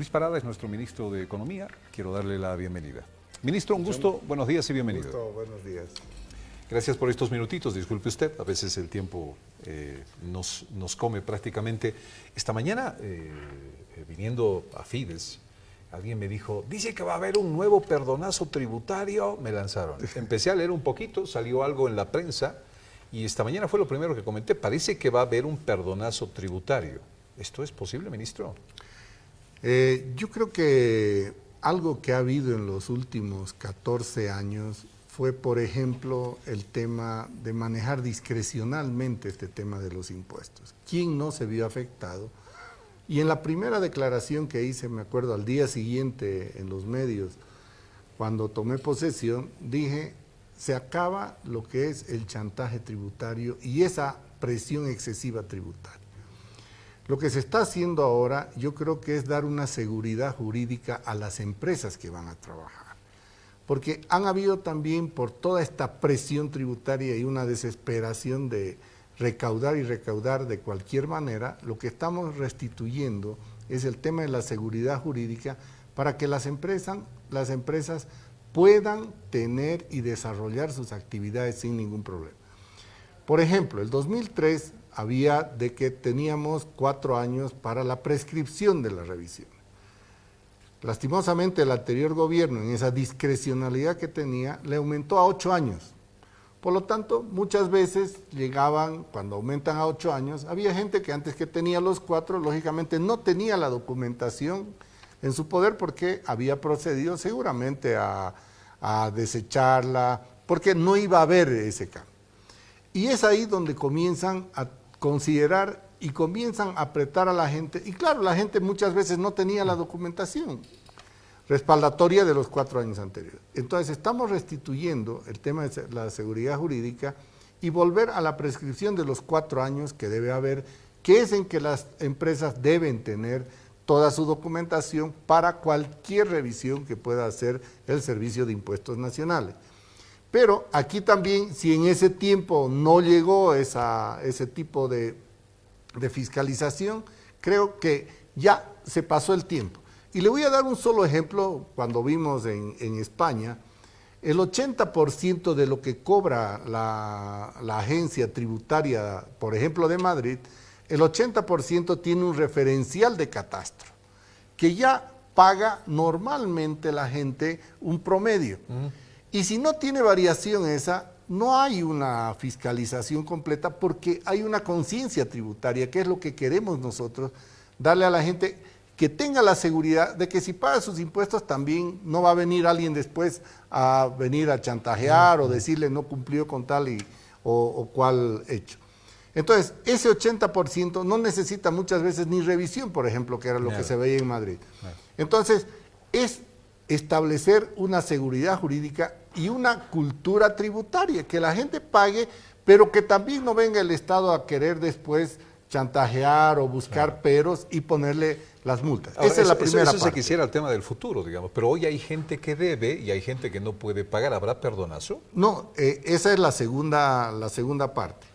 Luis Parada es nuestro ministro de Economía. Quiero darle la bienvenida. Ministro, un gusto. Buenos días y bienvenido. Un gusto, buenos días. Gracias por estos minutitos. Disculpe usted, a veces el tiempo eh, nos, nos, come prácticamente. Esta mañana, eh, eh, viniendo a Fides, alguien me dijo, dice que va a haber un nuevo perdonazo tributario. Me lanzaron. Empecé a leer un poquito, salió algo en la prensa y esta mañana fue lo primero que comenté. Parece que va a haber un perdonazo tributario. ¿Esto es posible, ministro? Eh, yo creo que algo que ha habido en los últimos 14 años fue, por ejemplo, el tema de manejar discrecionalmente este tema de los impuestos. ¿Quién no se vio afectado? Y en la primera declaración que hice, me acuerdo, al día siguiente en los medios, cuando tomé posesión, dije, se acaba lo que es el chantaje tributario y esa presión excesiva tributaria. Lo que se está haciendo ahora yo creo que es dar una seguridad jurídica a las empresas que van a trabajar. Porque han habido también por toda esta presión tributaria y una desesperación de recaudar y recaudar de cualquier manera, lo que estamos restituyendo es el tema de la seguridad jurídica para que las empresas, las empresas puedan tener y desarrollar sus actividades sin ningún problema. Por ejemplo, el 2003 había de que teníamos cuatro años para la prescripción de la revisión. Lastimosamente el anterior gobierno, en esa discrecionalidad que tenía, le aumentó a ocho años. Por lo tanto, muchas veces llegaban, cuando aumentan a ocho años, había gente que antes que tenía los cuatro, lógicamente no tenía la documentación en su poder porque había procedido seguramente a, a desecharla, porque no iba a haber ese cambio. Y es ahí donde comienzan a considerar y comienzan a apretar a la gente. Y claro, la gente muchas veces no tenía la documentación respaldatoria de los cuatro años anteriores. Entonces estamos restituyendo el tema de la seguridad jurídica y volver a la prescripción de los cuatro años que debe haber, que es en que las empresas deben tener toda su documentación para cualquier revisión que pueda hacer el Servicio de Impuestos Nacionales. Pero aquí también, si en ese tiempo no llegó ese tipo de, fiscalización, creo que ya se pasó el tiempo. Y le voy a dar un solo ejemplo, cuando vimos en, España, el 80% de lo que cobra la, la, agencia tributaria, por ejemplo de Madrid, el 80% tiene un referencial de catastro, que ya paga normalmente la gente un promedio. Y si no tiene variación esa, no hay una fiscalización completa porque hay una conciencia tributaria, que es lo que queremos nosotros, darle a la gente que tenga la seguridad de que si paga sus impuestos también no va a venir alguien después a venir a chantajear o decirle no cumplió con tal y, o, cual hecho. Entonces, ese 80% no necesita muchas veces ni revisión, por ejemplo, que era lo que se veía en Madrid. Entonces, es establecer una seguridad jurídica y una cultura tributaria, que la gente pague, pero que también no venga el Estado a querer después chantajear o buscar peros y ponerle las multas. Esa es la primera eso, eso se quisiera el tema del futuro, digamos, pero hoy hay gente que debe y hay gente que no puede pagar. ¿Habrá perdonazo? No, eh, esa es la segunda, la segunda parte.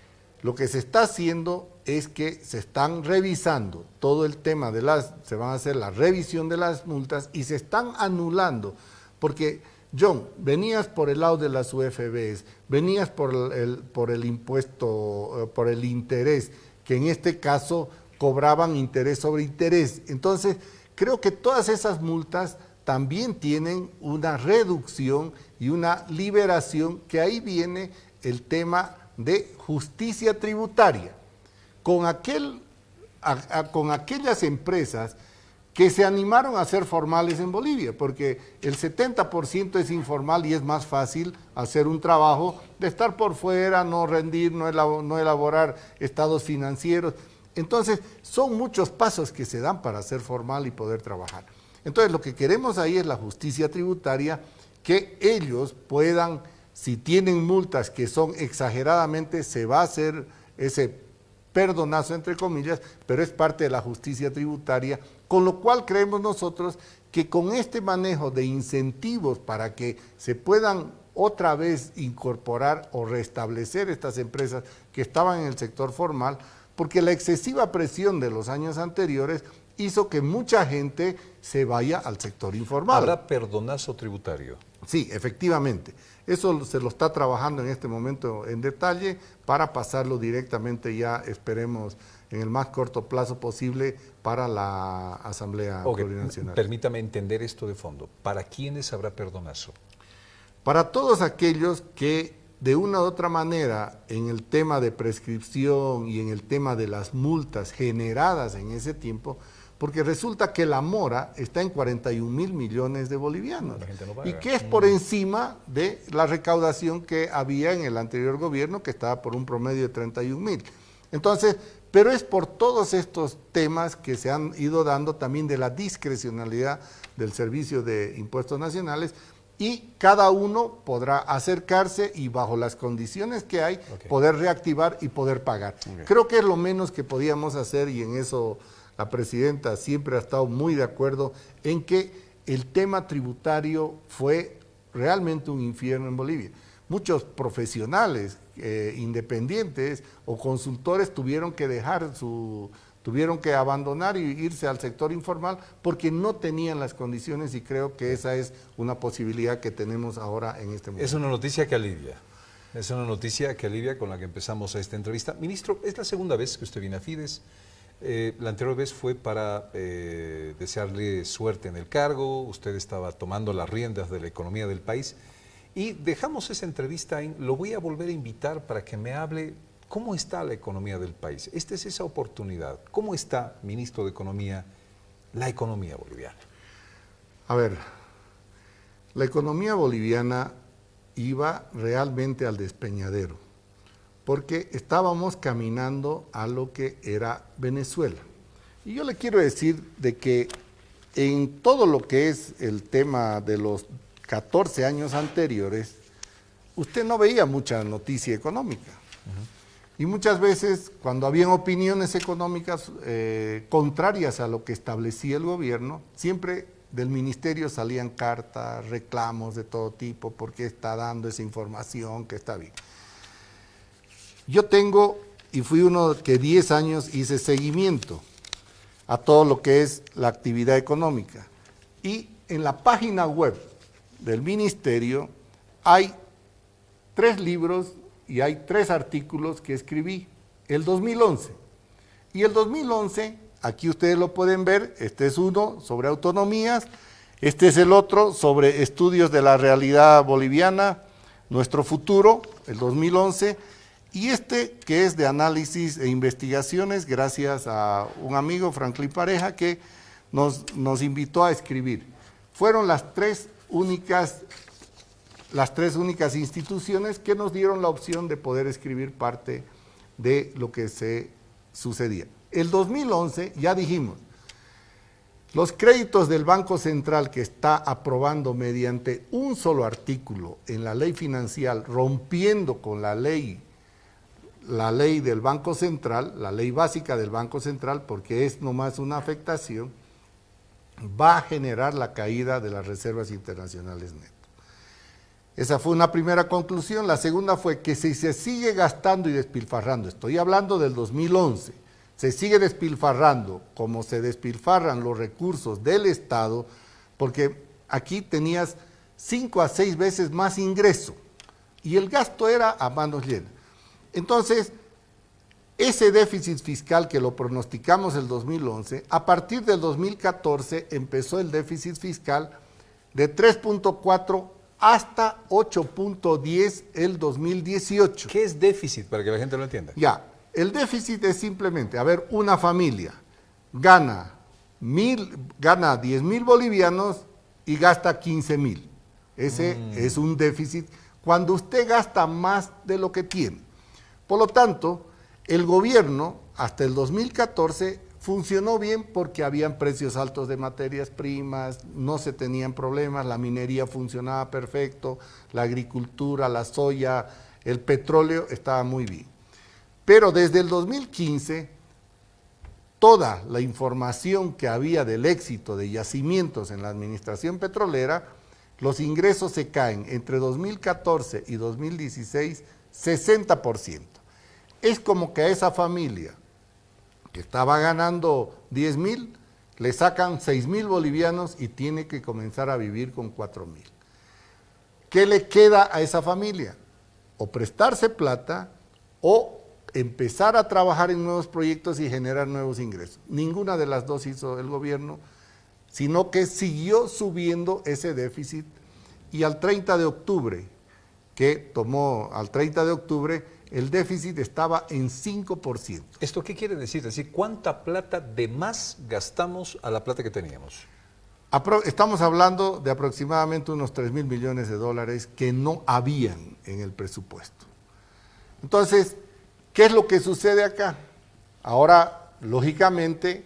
Lo que se está haciendo es que se están revisando todo el tema de las, se van a hacer la revisión de las multas y se están anulando, porque John, venías por el lado de las UFBs, venías por el, impuesto, eh, por el interés, que en este caso cobraban interés sobre interés. Entonces, creo que todas esas multas también tienen una reducción y una liberación, que ahí viene el tema de justicia tributaria. Con, aquel, con aquellas empresas que se animaron a ser formales en Bolivia, porque el 70% es informal y es más fácil hacer un trabajo de estar por fuera, no rendir, no, elaborar estados financieros. Entonces, son muchos pasos que se dan para ser formal y poder trabajar. Entonces, lo que queremos ahí es la justicia tributaria, que ellos puedan, si tienen multas que son exageradamente, se va a hacer ese perdonazo, entre comillas, pero es parte de la justicia tributaria con lo cual creemos nosotros que con este manejo de incentivos para que se puedan otra vez incorporar o restablecer estas empresas que estaban en el sector formal, porque la excesiva presión de los años anteriores hizo que mucha gente se vaya al sector informal. ¿Habrá perdonazo tributario? Sí, efectivamente. Eso se lo está trabajando en este momento en detalle para pasarlo directamente ya, esperemos, en el más corto plazo posible para la Asamblea Plurinacional. Permítame entender esto de fondo. ¿Para quiénes habrá perdonazo? Para todos aquellos que de una u otra manera en el tema de prescripción y en el tema de las multas generadas en ese tiempo, porque resulta que la mora está en 41 mil millones de bolivianos y que es por mm. encima de la recaudación que había en el anterior gobierno que estaba por un promedio de 31 mil. Entonces, pero es por todos estos temas que se han ido dando también de la discrecionalidad del Servicio de Impuestos Nacionales y cada uno podrá acercarse y bajo las condiciones que hay poder reactivar y poder pagar. Creo que es lo menos que podíamos hacer y en eso la presidenta siempre ha estado muy de acuerdo en que el tema tributario fue realmente un infierno en Bolivia. Muchos profesionales eh, independientes o consultores tuvieron que dejar su, tuvieron que abandonar y irse al sector informal porque no tenían las condiciones y creo que esa es una posibilidad que tenemos ahora en este momento. Es una noticia que alivia. Es una noticia que alivia con la que empezamos esta entrevista. Ministro, es la segunda vez que usted viene a Fides. Eh, la anterior vez fue para eh, desearle suerte en el cargo, usted estaba tomando las riendas de la economía del país. Y dejamos esa entrevista, en, lo voy a volver a invitar para que me hable cómo está la economía del país. Esta es esa oportunidad. ¿Cómo está, ministro de Economía, la economía boliviana? A ver, la economía boliviana iba realmente al despeñadero, porque estábamos caminando a lo que era Venezuela. Y yo le quiero decir de que en todo lo que es el tema de los 14 años anteriores, usted no veía mucha noticia económica. Y muchas veces, cuando habían opiniones económicas eh, contrarias a lo que establecía el gobierno, siempre del ministerio salían cartas, reclamos de todo tipo, porque está dando esa información que está bien. Yo tengo, y fui uno que 10 años hice seguimiento a todo lo que es la actividad económica. Y en la página web del ministerio hay tres libros y hay tres artículos que escribí el 2011. Y el 2011, aquí ustedes lo pueden ver, este es uno sobre autonomías, este es el otro sobre estudios de la realidad boliviana, nuestro futuro, el 2011, y este que es de análisis e investigaciones, gracias a un amigo, Franklin Pareja, que nos, nos invitó a escribir. Fueron las tres únicas, las tres únicas instituciones que nos dieron la opción de poder escribir parte de lo que se sucedía. El 2011, ya dijimos, los créditos del Banco Central que está aprobando mediante un solo artículo en la ley financiera, rompiendo con la ley, la ley del Banco Central, la ley básica del Banco Central, porque es nomás una afectación, va a generar la caída de las reservas internacionales netas. Esa fue una primera conclusión. La segunda fue que si se sigue gastando y despilfarrando, estoy hablando del 2011, se sigue despilfarrando como se despilfarran los recursos del Estado, porque aquí tenías cinco a seis veces más ingreso y el gasto era a manos llenas. Entonces, ese déficit fiscal que lo pronosticamos el 2011, a partir del 2014 empezó el déficit fiscal de 3.4 hasta 8.10 el 2018. ¿Qué es déficit para que la gente lo entienda? Ya, el déficit es simplemente, a ver, una familia gana, mil, gana 10 mil bolivianos y gasta 15 mil. Ese mm. es un déficit cuando usted gasta más de lo que tiene. Por lo tanto, el gobierno, hasta el 2014, funcionó bien porque habían precios altos de materias primas, no se tenían problemas, la minería funcionaba perfecto, la agricultura, la soya, el petróleo estaba muy bien. Pero desde el 2015, toda la información que había del éxito de yacimientos en la administración petrolera, los ingresos se caen entre 2014 y 2016 60% es como que a esa familia que estaba ganando 10 mil, le sacan 6 mil bolivianos y tiene que comenzar a vivir con 4 mil. ¿Qué le queda a esa familia? O prestarse plata o empezar a trabajar en nuevos proyectos y generar nuevos ingresos. Ninguna de las dos hizo el gobierno, sino que siguió subiendo ese déficit y al 30 de octubre, que tomó al 30 de octubre, el déficit estaba en 5%. ¿Esto qué quiere decir? Es decir, ¿cuánta plata de más gastamos a la plata que teníamos? estamos hablando de aproximadamente unos 3 mil millones de dólares que no habían en el presupuesto. Entonces, ¿qué es lo que sucede acá? Ahora, lógicamente,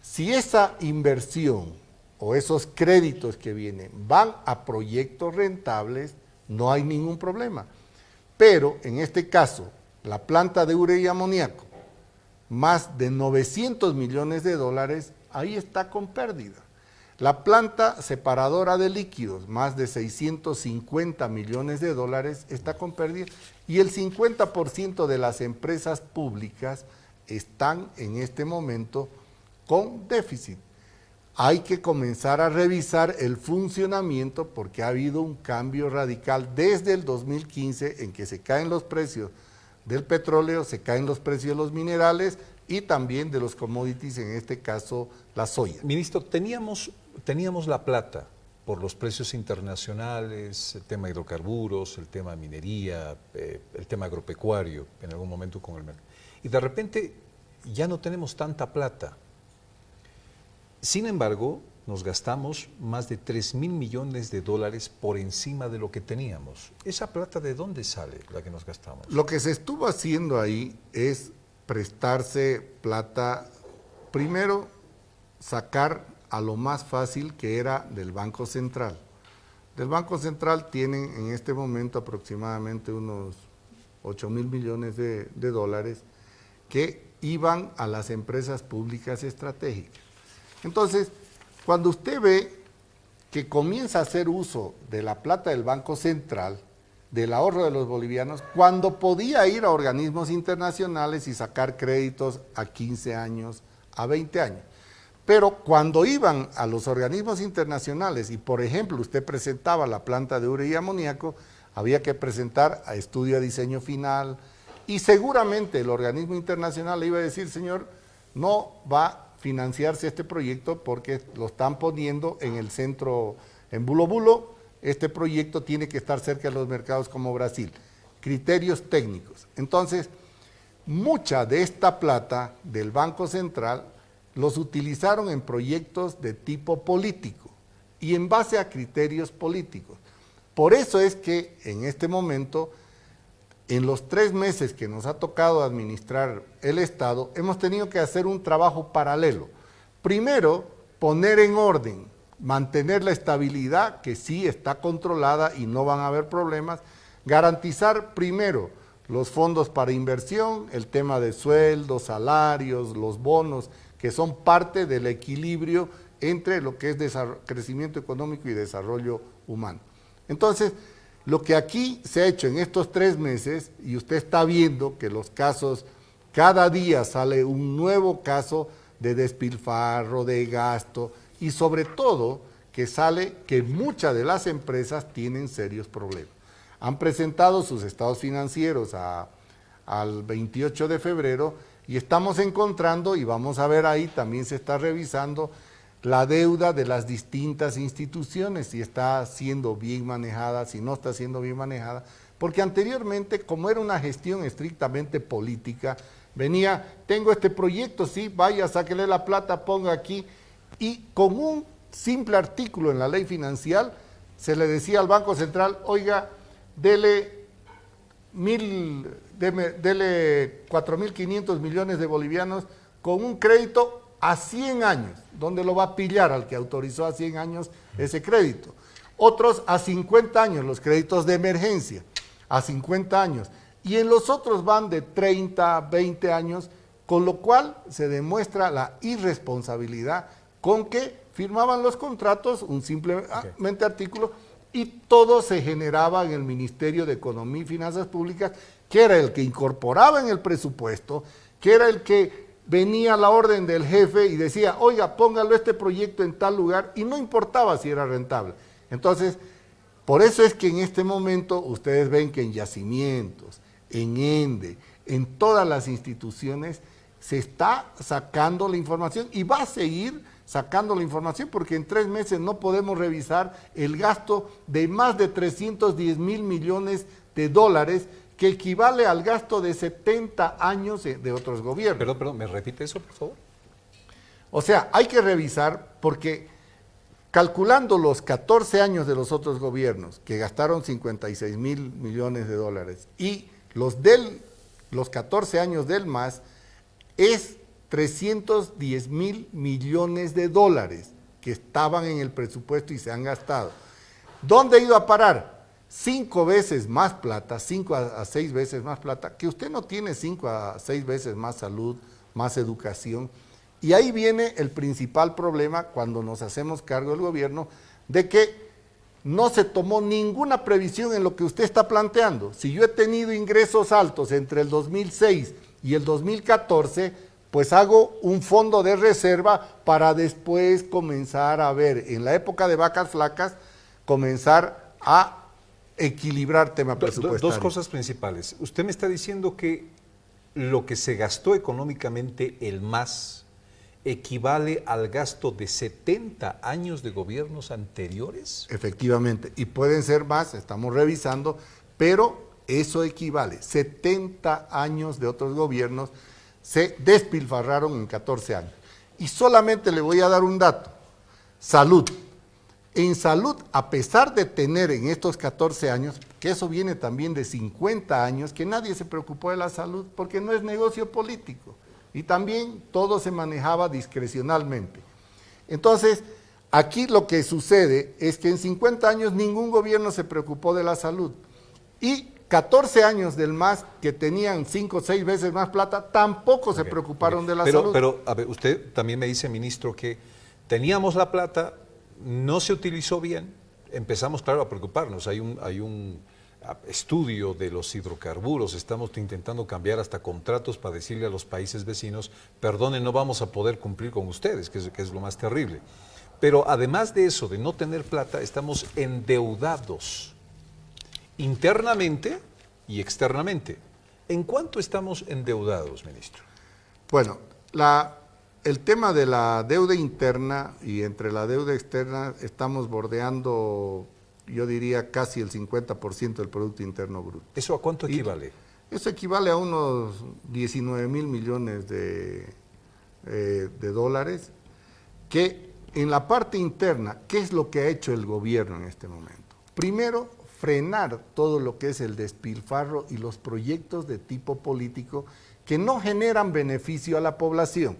si esa inversión o esos créditos que vienen van a proyectos rentables, no hay ningún problema. Pero en este caso, la planta de urea y amoníaco, más de 900 millones de dólares, ahí está con pérdida. La planta separadora de líquidos, más de 650 millones de dólares, está con pérdida. Y el 50% de las empresas públicas están en este momento con déficit hay que comenzar a revisar el funcionamiento porque ha habido un cambio radical desde el 2015 en que se caen los precios del petróleo, se caen los precios de los minerales y también de los commodities, en este caso la soya. Ministro, teníamos, teníamos la plata por los precios internacionales, el tema hidrocarburos, el tema minería, eh, el tema agropecuario, en algún momento con el mercado. Y de repente ya no tenemos tanta plata sin embargo, nos gastamos más de 3 mil millones de dólares por encima de lo que teníamos. ¿Esa plata de dónde sale la que nos gastamos? Lo que se estuvo haciendo ahí es prestarse plata, primero sacar a lo más fácil que era del Banco Central. Del Banco Central tienen en este momento aproximadamente unos 8 mil millones de, de dólares que iban a las empresas públicas estratégicas. Entonces, cuando usted ve que comienza a hacer uso de la plata del Banco Central, del ahorro de los bolivianos, cuando podía ir a organismos internacionales y sacar créditos a 15 años, a 20 años. Pero cuando iban a los organismos internacionales y, por ejemplo, usted presentaba la planta de urea y amoníaco, había que presentar a estudio de diseño final y seguramente el organismo internacional le iba a decir, señor, no va financiarse este proyecto porque lo están poniendo en el centro, en Bulo Bulo, este proyecto tiene que estar cerca de los mercados como Brasil. Criterios técnicos. Entonces, mucha de esta plata del Banco Central los utilizaron en proyectos de tipo político y en base a criterios políticos. Por eso es que en este momento en los tres meses que nos ha tocado administrar el Estado, hemos tenido que hacer un trabajo paralelo. Primero, poner en orden, mantener la estabilidad, que sí está controlada y no van a haber problemas, garantizar primero los fondos para inversión, el tema de sueldos, salarios, los bonos, que son parte del equilibrio entre lo que es crecimiento económico y desarrollo humano. Entonces, lo que aquí se ha hecho en estos tres meses, y usted está viendo que los casos, cada día sale un nuevo caso de despilfarro, de gasto, y sobre todo que sale que muchas de las empresas tienen serios problemas. Han presentado sus estados financieros al 28 de febrero y estamos encontrando, y vamos a ver ahí, también se está revisando, la deuda de las distintas instituciones, si está siendo bien manejada, si no está siendo bien manejada, porque anteriormente, como era una gestión estrictamente política, venía, tengo este proyecto, sí, vaya, sáquele la plata, ponga aquí, y con un simple artículo en la ley financiera, se le decía al Banco Central, oiga, dele mil, dele 4.500 millones de bolivianos con un crédito a 100 años. ¿Dónde lo va a pillar al que autorizó a 100 años ese crédito? Otros a 50 años, los créditos de emergencia, a 50 años. Y en los otros van de 30, 20 años, con lo cual se demuestra la irresponsabilidad con que firmaban los contratos, un simplemente artículo, y todo se generaba en el Ministerio de Economía y Finanzas Públicas, que era el que incorporaba en el presupuesto, que era el que venía la orden del jefe y decía, oiga, póngalo este proyecto en tal lugar y no importaba si era rentable. Entonces, por eso es que en este momento ustedes ven que en yacimientos, en ENDE, en todas las instituciones, se está sacando la información y va a seguir sacando la información porque en tres meses no podemos revisar el gasto de más de 310 mil millones de dólares que equivale al gasto de 70 años de otros gobiernos. Perdón, perdón, ¿me repite eso, por favor? O sea, hay que revisar porque calculando los 14 años de los otros gobiernos que gastaron 56 mil millones de dólares y los, del, los 14 años del MAS, es 310 mil millones de dólares que estaban en el presupuesto y se han gastado. ¿Dónde ha ido a parar? Cinco veces más plata, cinco a, seis veces más plata, que usted no tiene cinco a seis veces más salud, más educación. Y ahí viene el principal problema cuando nos hacemos cargo del gobierno de que no se tomó ninguna previsión en lo que usted está planteando. Si yo he tenido ingresos altos entre el 2006 y el 2014, pues hago un fondo de reserva para después comenzar a ver, en la época de vacas flacas, comenzar a equilibrar tema presupuestario. Dos cosas principales. Usted me está diciendo que lo que se gastó económicamente el más equivale al gasto de 70 años de gobiernos anteriores? Efectivamente, y pueden ser más, estamos revisando, pero eso equivale, 70 años de otros gobiernos se despilfarraron en 14 años. Y solamente le voy a dar un dato, salud. En salud, a pesar de tener en estos 14 años, que eso viene también de 50 años, que nadie se preocupó de la salud porque no es negocio político. Y también todo se manejaba discrecionalmente. Entonces, aquí lo que sucede es que en 50 años ningún gobierno se preocupó de la salud. Y 14 años del MAS que tenían 5 o 6 veces más plata, tampoco se preocuparon de la pero, salud. Pero, a ver, usted también me dice, ministro, que teníamos la plata, no se utilizó bien, empezamos, claro, a preocuparnos. Hay un, hay un estudio de los hidrocarburos, estamos intentando cambiar hasta contratos para decirle a los países vecinos, perdone, no vamos a poder cumplir con ustedes, que es, que es lo más terrible. Pero además de eso, de no tener plata, estamos endeudados internamente y externamente. ¿En cuánto estamos endeudados, ministro? Bueno, la, el tema de la deuda interna y entre la deuda externa estamos bordeando, yo diría, casi el 50% del Producto Interno Bruto. ¿Eso a cuánto equivale? eso equivale a unos 19 mil millones de, eh, de dólares, que en la parte interna, ¿qué es lo que ha hecho el gobierno en este momento? Primero, frenar todo lo que es el despilfarro y los proyectos de tipo político que no generan beneficio a la población.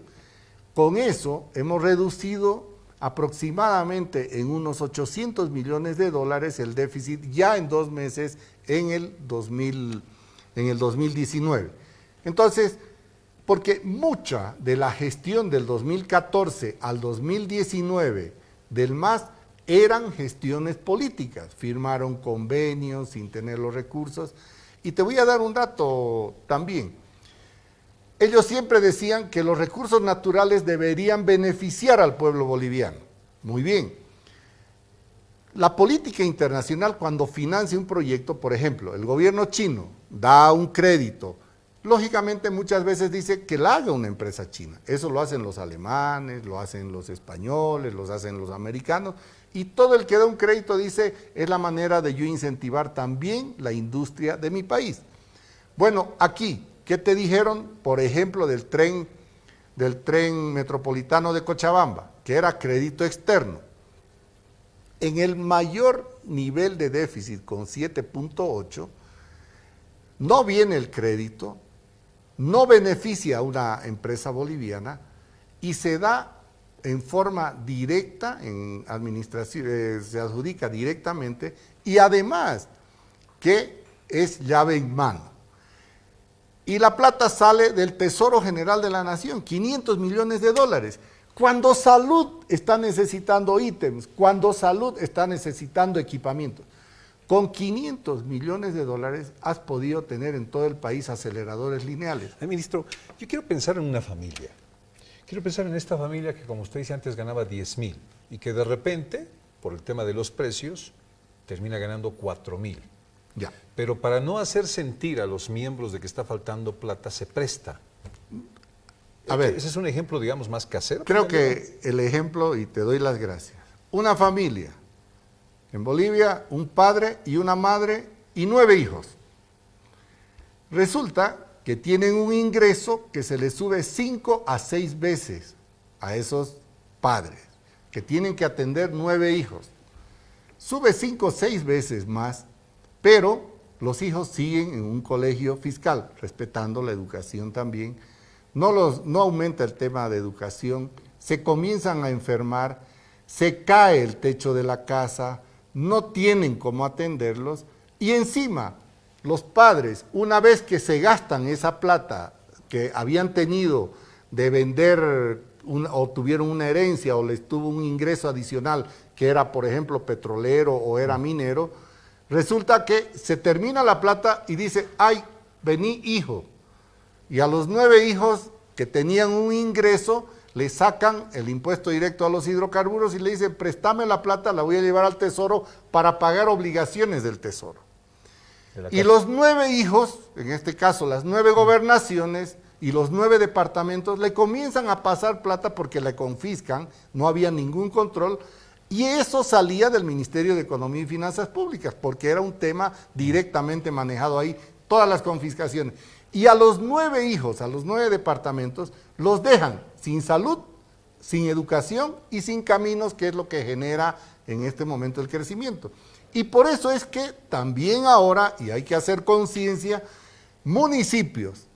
Con eso hemos reducido aproximadamente en unos 800 millones de dólares el déficit ya en dos meses en el, 2000, en el 2019. Entonces, porque mucha de la gestión del 2014 al 2019 del MAS eran gestiones políticas, firmaron convenios sin tener los recursos. Y te voy a dar un dato también. Ellos siempre decían que los recursos naturales deberían beneficiar al pueblo boliviano. Muy bien. La política internacional cuando financia un proyecto, por ejemplo, el gobierno chino da un crédito, lógicamente muchas veces dice que la haga una empresa china. Eso lo hacen los alemanes, lo hacen los españoles, lo hacen los americanos, y todo el que da un crédito dice, es la manera de yo incentivar también la industria de mi país. Bueno, aquí, ¿qué te dijeron, por ejemplo, del tren, del tren metropolitano de Cochabamba? Que era crédito externo. En el mayor nivel de déficit, con 7.8, no viene el crédito, no beneficia a una empresa boliviana y se da en forma directa, en administración, eh, se adjudica directamente y además que es llave en mano. Y la plata sale del Tesoro General de la Nación, 500 millones de dólares. Cuando salud está necesitando ítems, cuando salud está necesitando equipamiento. Con 500 millones de dólares has podido tener en todo el país aceleradores lineales. Ministro, yo quiero pensar en una familia. Quiero pensar en esta familia que, como usted dice antes, ganaba 10 mil y que de repente, por el tema de los precios, termina ganando 4 mil. Ya. Pero para no hacer sentir a los miembros de que está faltando plata, se presta. A ver. Ese es un ejemplo, digamos, más casero. Creo que el ejemplo, y te doy las gracias, una familia, en Bolivia, un padre y una madre y nueve hijos. Resulta que tienen un ingreso que se les sube cinco a seis veces a esos padres, que tienen que atender nueve hijos. Sube cinco o seis veces más, pero los hijos siguen en un colegio fiscal, respetando la educación también. No, los, no aumenta el tema de educación, se comienzan a enfermar, se cae el techo de la casa, no tienen cómo atenderlos y encima los padres, una vez que se gastan esa plata que habían tenido de vender o tuvieron una herencia o les tuvo un ingreso adicional que era, por ejemplo, petrolero o era minero, resulta que se termina la plata y dice, ay, vení hijo. Y a los nueve hijos que tenían un ingreso, le sacan el impuesto directo a los hidrocarburos y le dicen, préstame la plata, la voy a llevar al tesoro para pagar obligaciones del tesoro. y los nueve hijos, en este caso las nueve gobernaciones y los nueve departamentos, le comienzan a pasar plata porque le confiscan, no había ningún control, y eso salía del Ministerio de Economía y Finanzas Públicas, porque era un tema directamente manejado ahí, todas las confiscaciones. Y a los nueve hijos, a los nueve departamentos, los dejan sin salud, sin educación y sin caminos, que es lo que genera en este momento el crecimiento. Y por eso es que también ahora, y hay que hacer conciencia, municipios,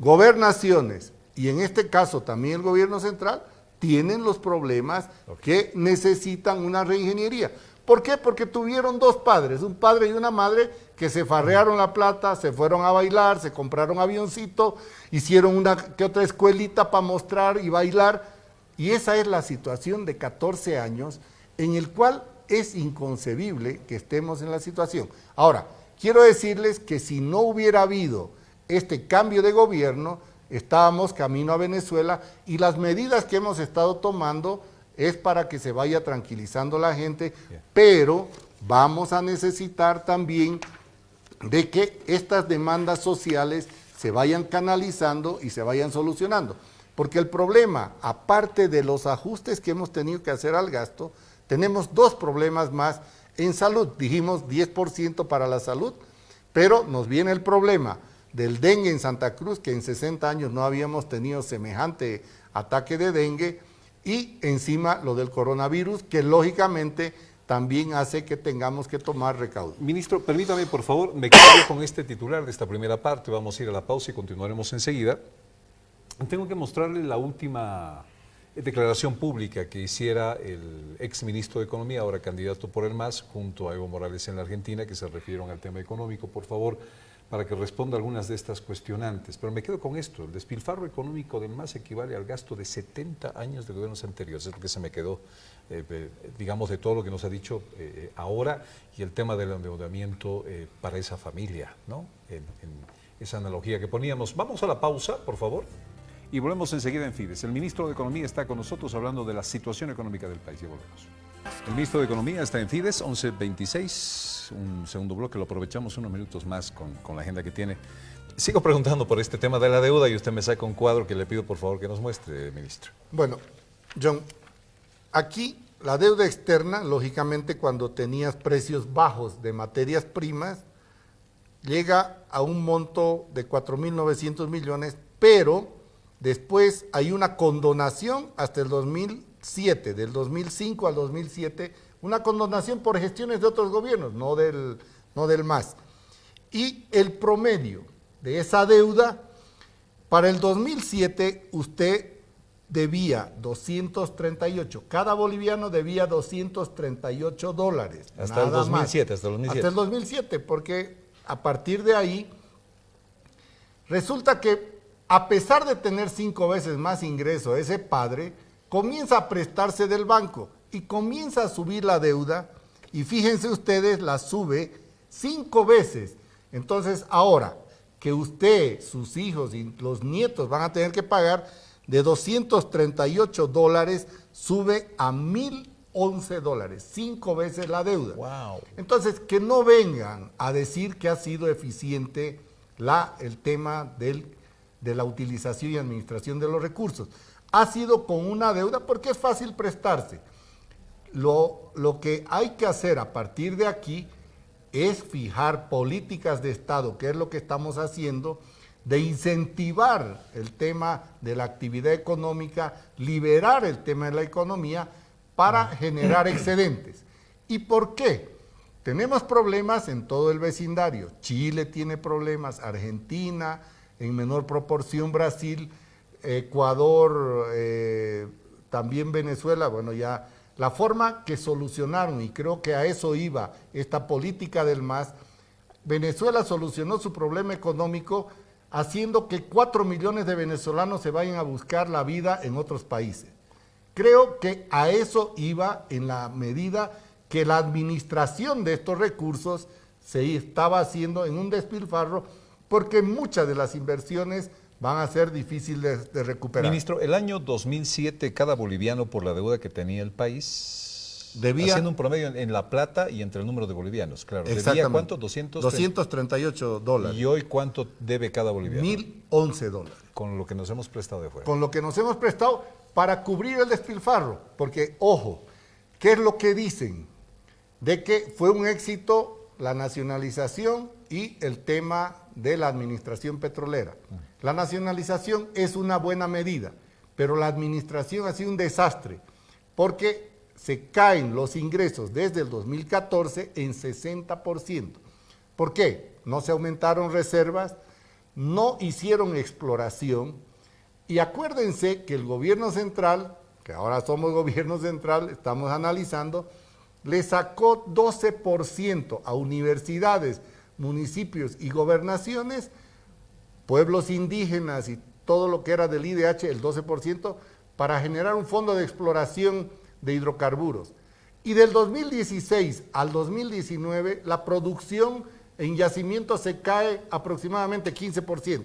gobernaciones y en este caso también el gobierno central, tienen los problemas que necesitan una reingeniería. ¿Por qué? Porque tuvieron dos padres, un padre y una madre que se farrearon la plata, se fueron a bailar, se compraron avioncito, hicieron una que otra escuelita para mostrar y bailar. Y esa es la situación de 14 años en el cual es inconcebible que estemos en la situación. Ahora, quiero decirles que si no hubiera habido este cambio de gobierno, estábamos camino a Venezuela y las medidas que hemos estado tomando es para que se vaya tranquilizando la gente, pero vamos a necesitar también de que estas demandas sociales se vayan canalizando y se vayan solucionando. Porque el problema, aparte de los ajustes que hemos tenido que hacer al gasto, tenemos dos problemas más en salud. Dijimos 10% para la salud, pero nos viene el problema del dengue en Santa Cruz, que en 60 años no habíamos tenido semejante ataque de dengue, y encima lo del coronavirus, que lógicamente también hace que tengamos que tomar recaudo. Ministro, permítame por favor, me quedo con este titular de esta primera parte, vamos a ir a la pausa y continuaremos enseguida. Tengo que mostrarle la última declaración pública que hiciera el ex ministro de Economía, ahora candidato por el MAS, junto a Evo Morales en la Argentina, que se refirieron al tema económico. Por favor, para que responda algunas de estas cuestionantes. Pero me quedo con esto, el despilfarro económico del MAS equivale al gasto de 70 años de gobiernos anteriores, es lo que se me quedó, eh, digamos, de todo lo que nos ha dicho eh, ahora y el tema del endeudamiento eh, para esa familia, ¿no? En, esa analogía que poníamos. Vamos a la pausa, por favor. Y volvemos enseguida en Fides. El ministro de Economía está con nosotros hablando de la situación económica del país y volvemos. El ministro de Economía está en Fides, 1126, un segundo bloque, lo aprovechamos unos minutos más con, la agenda que tiene. Sigo preguntando por este tema de la deuda y usted me saca un cuadro que le pido por favor que nos muestre, ministro. Bueno, John, aquí la deuda externa, lógicamente cuando tenías precios bajos de materias primas, llega a un monto de 4.900 millones, pero después hay una condonación hasta el 2000 del 2005 al 2007, una condonación por gestiones de otros gobiernos, no del, no del MAS. Y el promedio de esa deuda, para el 2007 usted debía 238, cada boliviano debía 238 dólares. Hasta el 2007, hasta el 2007. Hasta el 2007, porque a partir de ahí, resulta que a pesar de tener cinco veces más ingreso ese padre, comienza a prestarse del banco y comienza a subir la deuda y fíjense ustedes, la sube cinco veces. Entonces, ahora que usted, sus hijos y los nietos van a tener que pagar de 238 dólares, sube a 1011 dólares, cinco veces la deuda. Wow. Entonces, que no vengan a decir que ha sido eficiente la, el tema del, de la utilización y administración de los recursos. Ha sido con una deuda porque es fácil prestarse. Lo, lo que hay que hacer a partir de aquí es fijar políticas de Estado, que es lo que estamos haciendo, de incentivar el tema de la actividad económica, liberar el tema de la economía para generar excedentes. ¿Y por qué? Tenemos problemas en todo el vecindario. Chile tiene problemas, Argentina, en menor proporción Brasil, Ecuador, eh, también Venezuela, bueno, ya la forma que solucionaron, y creo que a eso iba esta política del MAS, Venezuela solucionó su problema económico haciendo que cuatro millones de venezolanos se vayan a buscar la vida en otros países. Creo que a eso iba en la medida que la administración de estos recursos se estaba haciendo en un despilfarro porque muchas de las inversiones van a ser difíciles de, recuperar. Ministro, el año 2007 cada boliviano por la deuda que tenía el país, debía, haciendo un promedio en, La Plata y entre el número de bolivianos, claro. ¿Debía cuánto? 200, 238 dólares. ¿Y hoy cuánto debe cada boliviano? 1011 dólares. Con lo que nos hemos prestado de fuera. Con lo que nos hemos prestado para cubrir el despilfarro. Porque, ojo, ¿qué es lo que dicen? De que fue un éxito la nacionalización y el tema de la administración petrolera. La nacionalización es una buena medida, pero la administración ha sido un desastre porque se caen los ingresos desde el 2014 en 60%. ¿Por qué? No se aumentaron reservas, no hicieron exploración y acuérdense que el gobierno central, que ahora somos gobierno central, estamos analizando, le sacó 12% a universidades, municipios y gobernaciones, pueblos indígenas y todo lo que era del IDH, el 12%, para generar un fondo de exploración de hidrocarburos. Y del 2016 al 2019, la producción en yacimientos se cae aproximadamente 15%.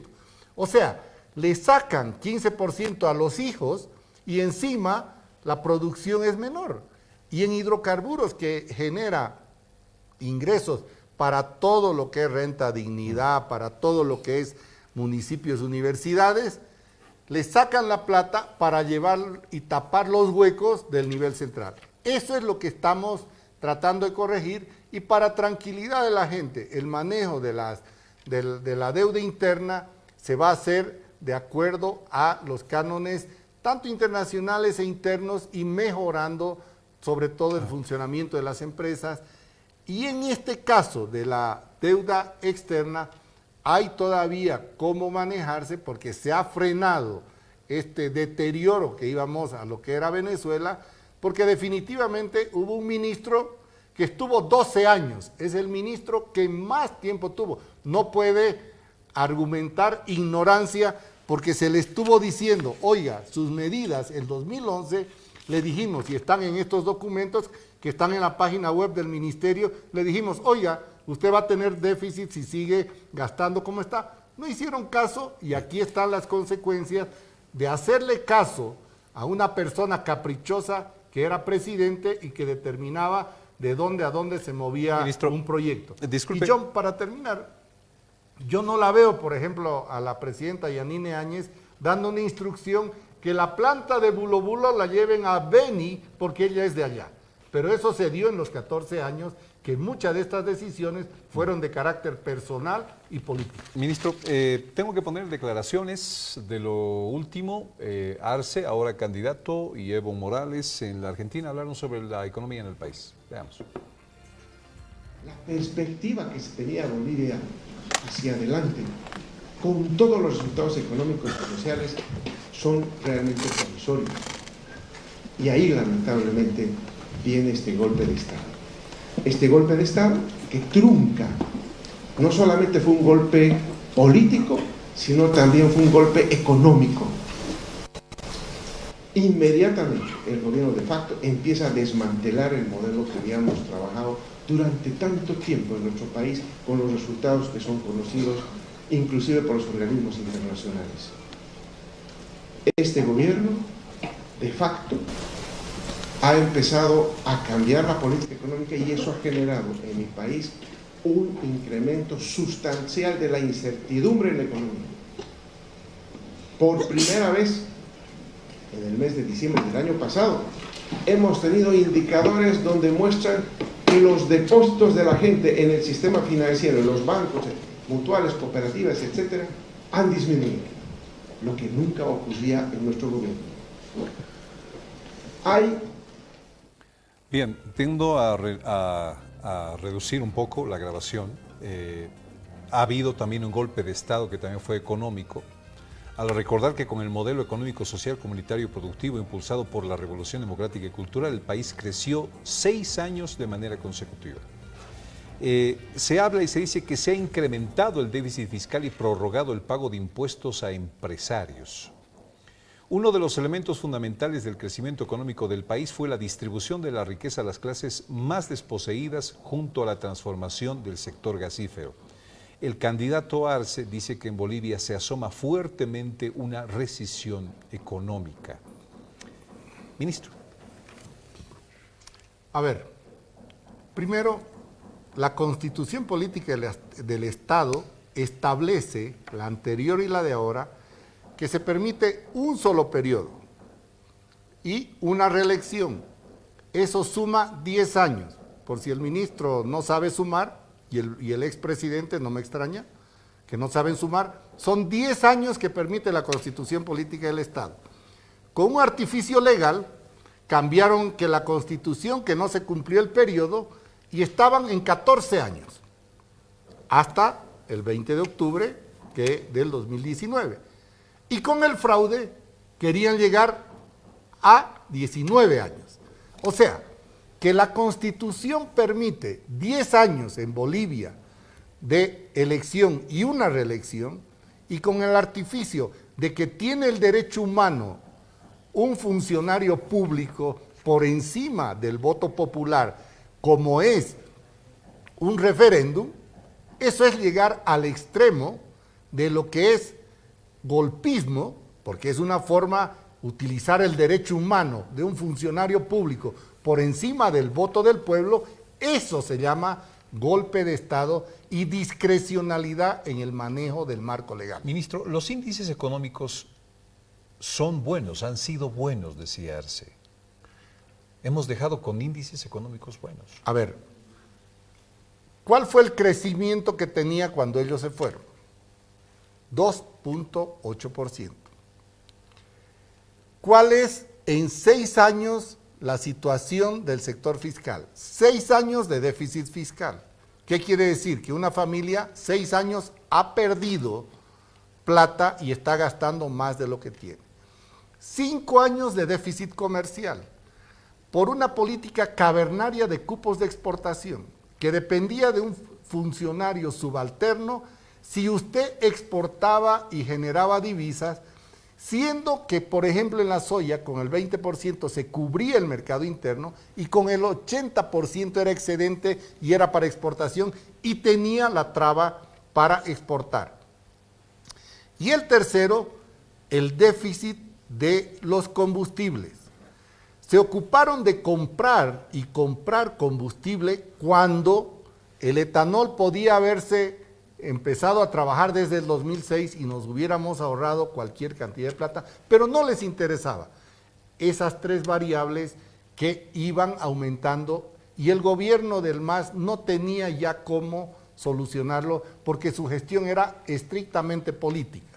O sea, le sacan 15% a los hijos y encima la producción es menor. Y en hidrocarburos que genera ingresos para todo lo que es renta, dignidad, para todo lo que es municipios, universidades, le sacan la plata para llevar y tapar los huecos del nivel central. Eso es lo que estamos tratando de corregir y para tranquilidad de la gente, el manejo de, las, de, la deuda interna se va a hacer de acuerdo a los cánones tanto internacionales e internos y mejorando sobre todo el funcionamiento de las empresas, y en este caso de la deuda externa, hay todavía cómo manejarse porque se ha frenado este deterioro que íbamos a lo que era Venezuela, porque definitivamente hubo un ministro que estuvo 12 años, es el ministro que más tiempo tuvo. No puede argumentar ignorancia porque se le estuvo diciendo, oiga, sus medidas en 2011, le dijimos, y están en estos documentos, que están en la página web del ministerio, le dijimos, oiga, usted va a tener déficit si sigue gastando como está. No hicieron caso y aquí están las consecuencias de hacerle caso a una persona caprichosa que era presidente y que determinaba de dónde a dónde se movía un proyecto. Disculpe. Y yo, para terminar, yo no la veo, por ejemplo, a la presidenta Yanine Áñez dando una instrucción que la planta de Bulo Bulo la lleven a Beni porque ella es de allá. Pero eso se dio en los 14 años que muchas de estas decisiones fueron de carácter personal y político. Ministro, eh, tengo que poner declaraciones de lo último. Eh, Arce, ahora candidato, y Evo Morales en la Argentina hablaron sobre la economía en el país. Veamos. La perspectiva que se tenía Bolivia hacia adelante, con todos los resultados económicos y sociales, son realmente provisorios. Y ahí, lamentablemente, viene este golpe de Estado. Este golpe de Estado que trunca, no solamente fue un golpe político, sino también fue un golpe económico. inmediatamente el gobierno de facto empieza a desmantelar el modelo que habíamos trabajado durante tanto tiempo en nuestro país con los resultados que son conocidos inclusive por los organismos internacionales. Este gobierno, de facto, ha empezado a cambiar la política económica y eso ha generado en mi país un incremento sustancial de la incertidumbre en la economía. Por primera vez, en el mes de diciembre del año pasado, hemos tenido indicadores donde muestran que los depósitos de la gente en el sistema financiero, en los bancos, mutuales, cooperativas, etcétera, han disminuido, lo que nunca ocurría en nuestro gobierno. Hay... Bien, tiendo a, a, reducir un poco la grabación. Eh, ha habido también un golpe de Estado que también fue económico, al recordar que con el modelo económico, social, comunitario y productivo impulsado por la Revolución Democrática y Cultural, el país creció seis años de manera consecutiva. Eh, se habla y se dice que se ha incrementado el déficit fiscal y prorrogado el pago de impuestos a empresarios. Uno de los elementos fundamentales del crecimiento económico del país fue la distribución de la riqueza a las clases más desposeídas junto a la transformación del sector gasífero. El candidato Arce dice que en Bolivia se asoma fuertemente una recesión económica. Ministro. A ver, primero la constitución política del Estado establece, la anterior y la de ahora, que se permite un solo periodo y una reelección. Eso suma 10 años. Por si el ministro no sabe sumar, y el, expresidente, no me extraña, que no saben sumar, son 10 años que permite la constitución política del Estado. Con un artificio legal, cambiaron que la constitución, que no se cumplió el periodo, y estaban en 14 años, hasta el 20 de octubre que del 2019. Y con el fraude querían llegar a 19 años. O sea, que la Constitución permite 10 años en Bolivia de elección y una reelección, y con el artificio de que tiene el derecho humano un funcionario público por encima del voto popular como es un referéndum, eso es llegar al extremo de lo que es golpismo, porque es una forma utilizar el derecho humano de un funcionario público por encima del voto del pueblo, eso se llama golpe de Estado y discrecionalidad en el manejo del marco legal. Ministro, los índices económicos son buenos, han sido buenos, decía Arce. Hemos dejado con índices económicos buenos. A ver, ¿cuál fue el crecimiento que tenía cuando ellos se fueron? 2.8%. ¿Cuál es en seis años la situación del sector fiscal? Seis años de déficit fiscal. ¿Qué quiere decir? Que una familia seis años ha perdido plata y está gastando más de lo que tiene. Cinco años de déficit comercial por una política cavernaria de cupos de exportación que dependía de un funcionario subalterno si usted exportaba y generaba divisas, siendo que, por ejemplo, en la soya con el 20% se cubría el mercado interno y con el 80% era excedente y era para exportación y tenía la traba para exportar. Y el tercero, el déficit de los combustibles se ocuparon de comprar y comprar combustible cuando el etanol podía haberse empezado a trabajar desde el 2006 y nos hubiéramos ahorrado cualquier cantidad de plata, pero no les interesaba esas tres variables que iban aumentando y el gobierno del MAS no tenía ya cómo solucionarlo porque su gestión era estrictamente política.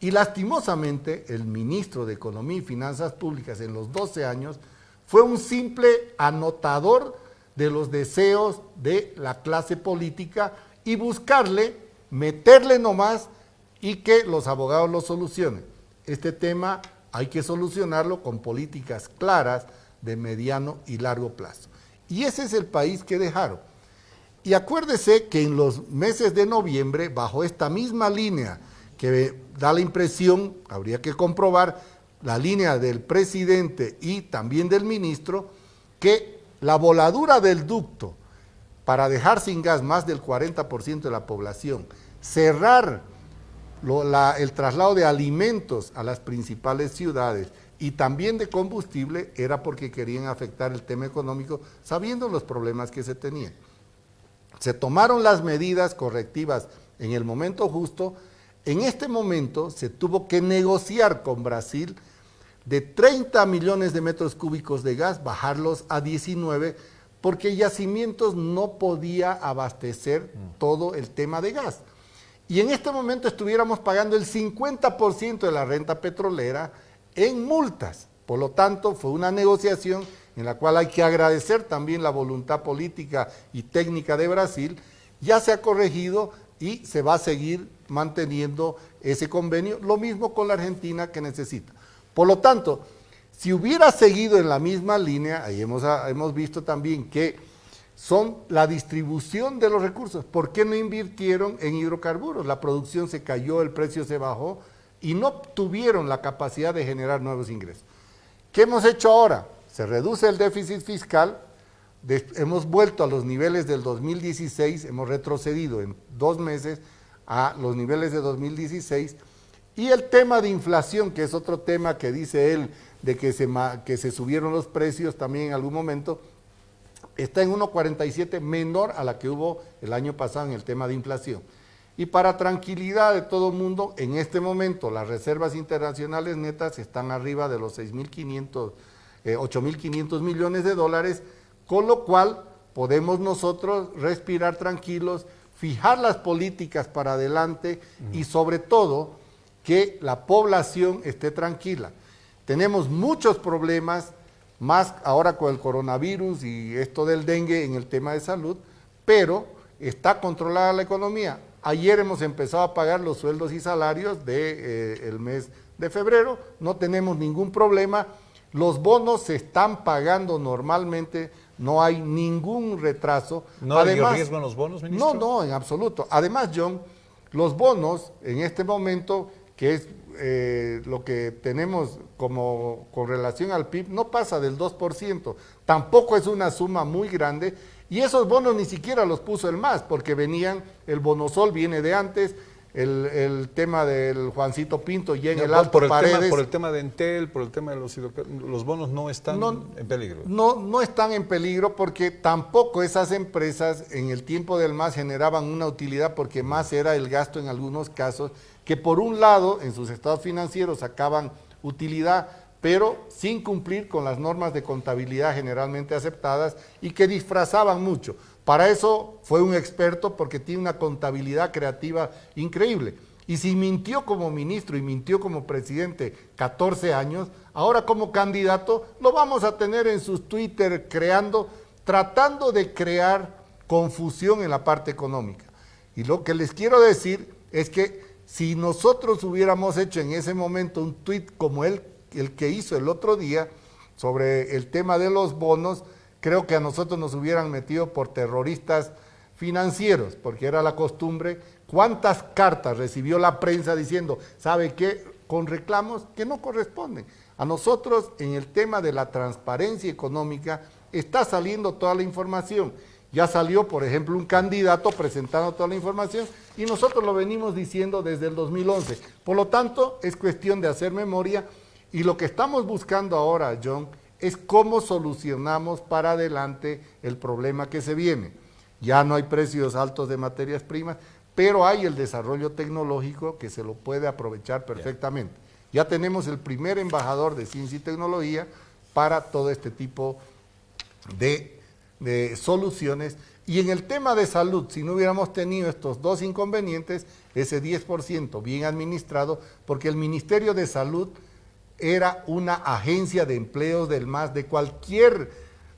Y lastimosamente el ministro de Economía y Finanzas Públicas en los 12 años fue un simple anotador de los deseos de la clase política y buscarle, meterle nomás y que los abogados lo solucionen. Este tema hay que solucionarlo con políticas claras de mediano y largo plazo. Y ese es el país que dejaron. Y acuérdese que en los meses de noviembre, bajo esta misma línea que da la impresión, habría que comprobar, la línea del presidente y también del ministro, que la voladura del ducto para dejar sin gas más del 40% de la población, cerrar el traslado de alimentos a las principales ciudades y también de combustible era porque querían afectar el tema económico sabiendo los problemas que se tenían. Se tomaron las medidas correctivas en el momento justo. En este momento se tuvo que negociar con Brasil de 30 millones de metros cúbicos de gas, bajarlos a 19, porque Yacimientos no podía abastecer todo el tema de gas. Y en este momento estuviéramos pagando el 50% de la renta petrolera en multas. Por lo tanto, fue una negociación en la cual hay que agradecer también la voluntad política y técnica de Brasil. Ya se ha corregido y se va a seguir manteniendo ese convenio, lo mismo con la Argentina que necesita. Por lo tanto, si hubiera seguido en la misma línea, ahí hemos, ah, hemos visto también que son la distribución de los recursos. ¿Por qué no invirtieron en hidrocarburos? La producción se cayó, el precio se bajó y no tuvieron la capacidad de generar nuevos ingresos. ¿Qué hemos hecho ahora? Se reduce el déficit fiscal, hemos vuelto a los niveles del 2016, hemos retrocedido en dos meses a los niveles de 2016 y el tema de inflación, que es otro tema que dice él, de que se, que se subieron los precios también en algún momento, está en 1,47 menor a la que hubo el año pasado en el tema de inflación. Y para tranquilidad de todo el mundo, en este momento las reservas internacionales netas están arriba de los 6.500, 8.500 eh, millones de dólares, con lo cual podemos nosotros respirar tranquilos, fijar las políticas para adelante y sobre todo que la población esté tranquila. Tenemos muchos problemas, más ahora con el coronavirus y esto del dengue en el tema de salud, pero está controlada la economía. Ayer hemos empezado a pagar los sueldos y salarios del de, eh, mes de febrero, no tenemos ningún problema, los bonos se están pagando normalmente, no hay ningún retraso. ¿No hay riesgo en los bonos, ministro? No, no, en absoluto. Además, John, los bonos en este momento que es eh, lo que tenemos como con relación al PIB, no pasa del 2%, tampoco es una suma muy grande, y esos bonos ni siquiera los puso el MAS, porque venían, el bonosol viene de antes, el, tema del Juancito Pinto y en el Alto por el Paredes. Tema, por el tema de Entel, por el tema de los los bonos no están en peligro. No, no están en peligro porque tampoco esas empresas en el tiempo del MAS generaban una utilidad porque más era el gasto en algunos casos que por un lado en sus estados financieros sacaban utilidad, pero sin cumplir con las normas de contabilidad generalmente aceptadas y que disfrazaban mucho. Para eso fue un experto porque tiene una contabilidad creativa increíble. Y si mintió como ministro y mintió como presidente 14 años, ahora como candidato lo vamos a tener en sus Twitter creando, tratando de crear confusión en la parte económica. Y lo que les quiero decir es que si nosotros hubiéramos hecho en ese momento un tuit como el, el que hizo el otro día sobre el tema de los bonos, creo que a nosotros nos hubieran metido por terroristas financieros, porque era la costumbre. ¿Cuántas cartas recibió la prensa diciendo, sabe qué, con reclamos que no corresponden? A nosotros en el tema de la transparencia económica está saliendo toda la información. Ya salió, por ejemplo, un candidato presentando toda la información y nosotros lo venimos diciendo desde el 2011. Por lo tanto, es cuestión de hacer memoria y lo que estamos buscando ahora, John, es cómo solucionamos para adelante el problema que se viene. Ya no hay precios altos de materias primas, pero hay el desarrollo tecnológico que se lo puede aprovechar perfectamente. Ya tenemos el primer embajador de ciencia y tecnología para todo este tipo de de soluciones. Y en el tema de salud, si no hubiéramos tenido estos dos inconvenientes, ese 10% bien administrado, porque el Ministerio de Salud era una agencia de empleos del MAS de cualquier,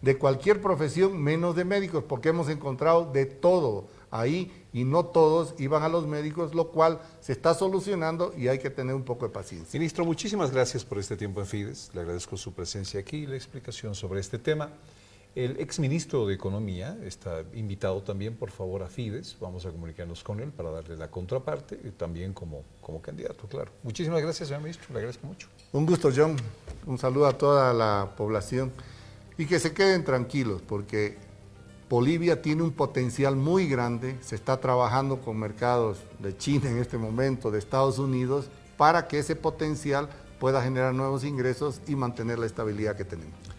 de cualquier profesión, menos de médicos, porque hemos encontrado de todo ahí y no todos iban a los médicos, lo cual se está solucionando y hay que tener un poco de paciencia. Ministro, muchísimas gracias por este tiempo en Fides. Le agradezco su presencia aquí y la explicación sobre este tema. El exministro de Economía está invitado también, por favor, a Fides. Vamos a comunicarnos con él para darle la contraparte, y también como, como candidato, claro. Muchísimas gracias, señor ministro. Le agradezco mucho. Un gusto, John. Un saludo a toda la población. Y que se queden tranquilos, porque Bolivia tiene un potencial muy grande. Se está trabajando con mercados de China en este momento, de Estados Unidos, para que ese potencial pueda generar nuevos ingresos y mantener la estabilidad que tenemos.